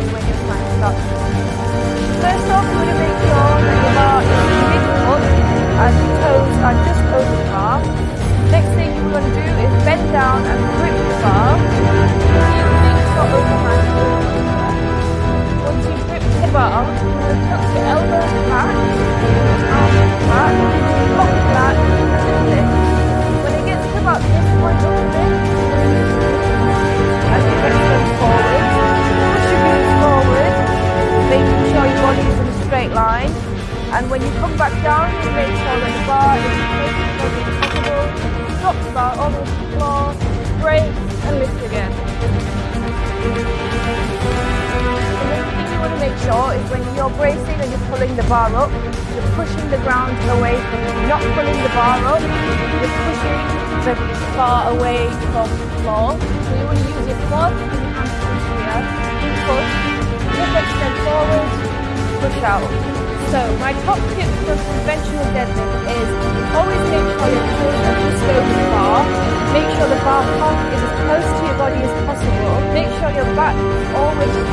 stories when you find stuff. First off, you want to make sure that you are big up and your toes are just over the bar. Next thing you want to do is bend down and grip the bar. Once you grip the bar, you're going to tuck it And when you come back down, you make sure that the bar is as possible. Drop the bar onto the floor, brake, and lift again. The next thing you want to make sure is when you're bracing and you're pulling the bar up, you're pushing the ground away from you. Not pulling the bar up, you're pushing the bar away from the floor. So you want to use your quad and hamstrings here. Push, lift extend forward, push out. So my top tip for conventional deadlift is always make sure your toes are just over the bar. Make sure the bar top is as close to your body as possible. Make sure your back is always